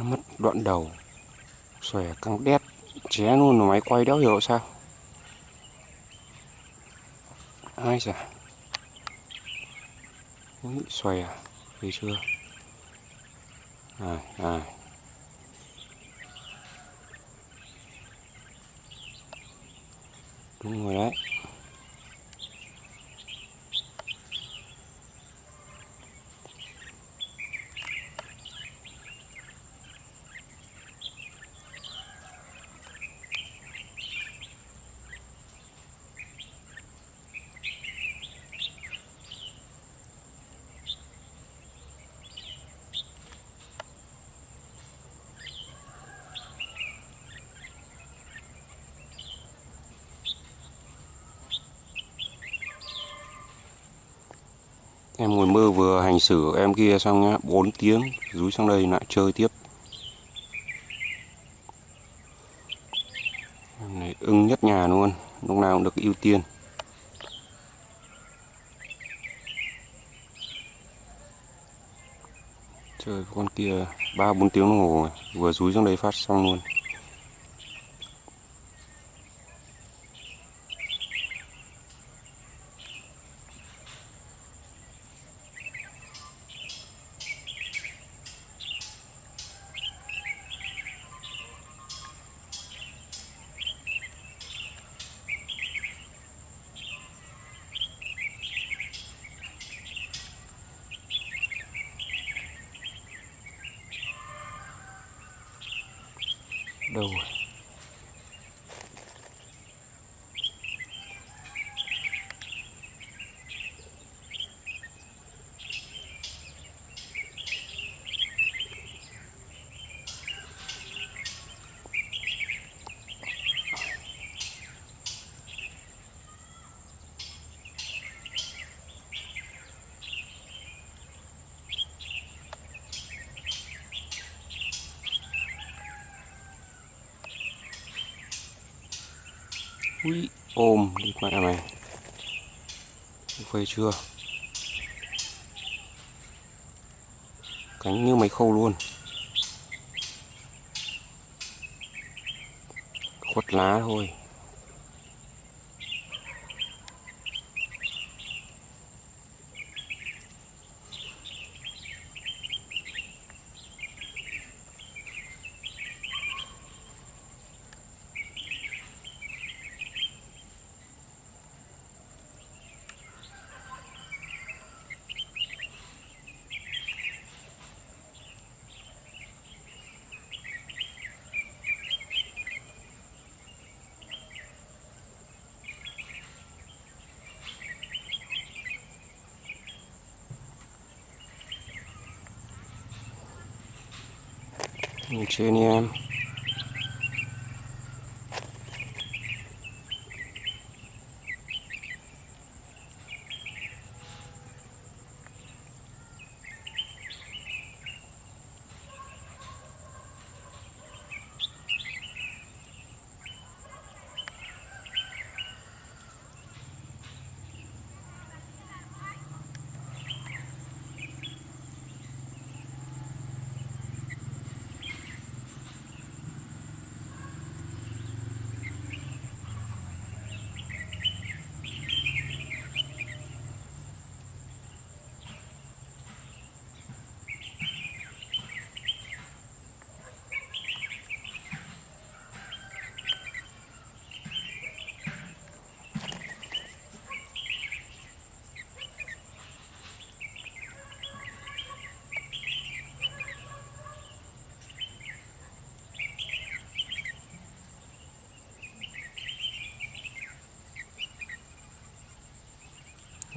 Nó mất đoạn đầu xòe căng đét ché luôn máy quay đéo hiểu sao? Ai dạ Úi, xòe thì thấy chưa? À à đúng rồi đấy. Em ngồi mơ vừa hành xử em kia xong nhá 4 tiếng, Rúi sang đây lại chơi tiếp. Em này ưng nhất nhà luôn, Lúc nào cũng được ưu tiên. Chơi con kia 3-4 tiếng đồng hồ rồi Vừa rúi sang đây phát xong luôn. nowhere. Úi, ôm đi mẹ mày. Phê chưa? Cánh như máy khâu luôn. Khuất lá thôi. Nhìn trên đi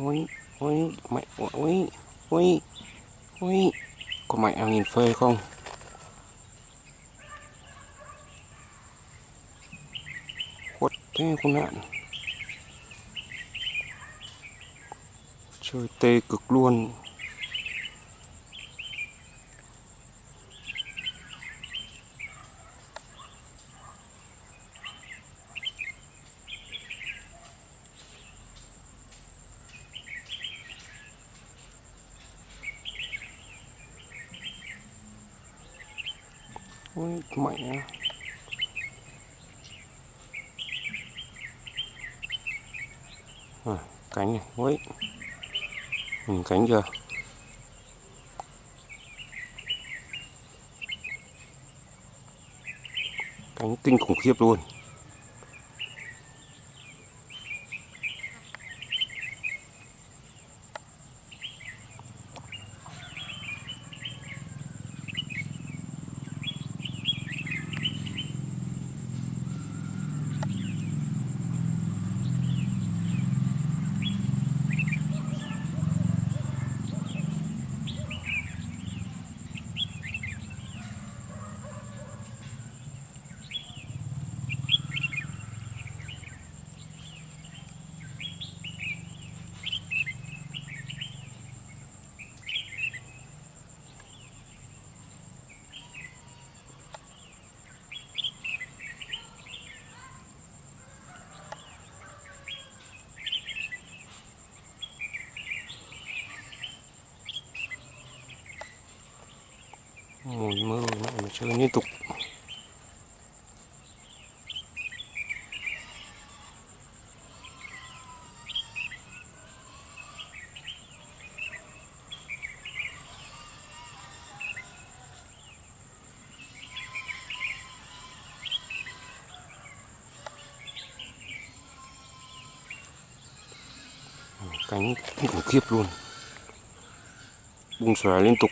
ui ui mẹ ui ui ui. Có mẹ em nhìn phê không? Khuất thế con nạn. Chơi tê cực luôn. Mẹ à, cánh này. Ôi nhìn cánh chưa? Cánh tinh khủng khiếp luôn. Chơi liên tục. Cánh khủng khiếp luôn. Bung xòe liên tục.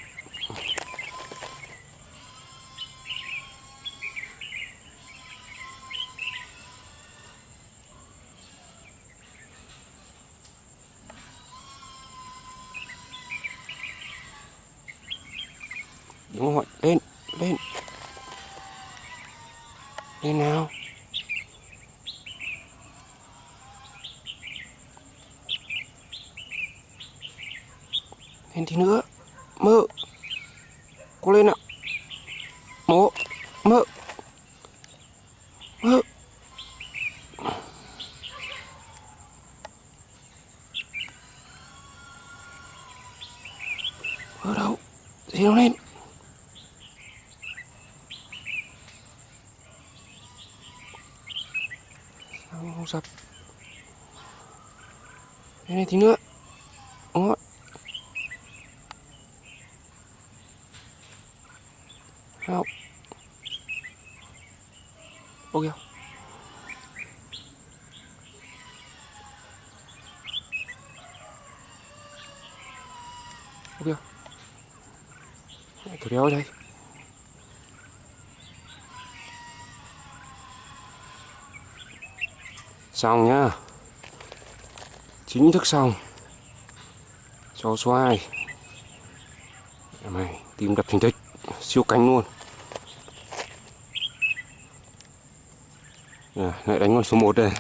Đúng rồi lên lên. Lên nào lên tí nữa mơ cố lên ạ mố mơ mơ mơ đâu gì đâu lên sao không sập đây này tí nữa. Đúng rồi không ok ok thử đéo đây. Xong nhá chính thức xong. Cho xoài mày tìm đập thành tích. Siêu cánh luôn. À, lại đánh con số 1 đây.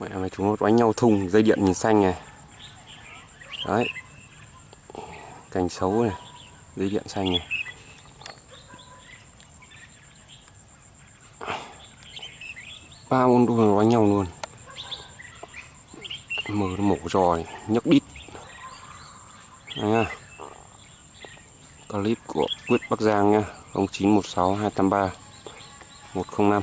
Mẹ mày chúng nó đánh nhau thùng dây điện nhìn xanh này. Đấy. Cành xấu này dây điện xanh này. Ba môn đua đánh nhau luôn mở nó mổ rồi nhấc đít. Đây nha. Clip của Quyết Bắc Giang nha. 0916 283 105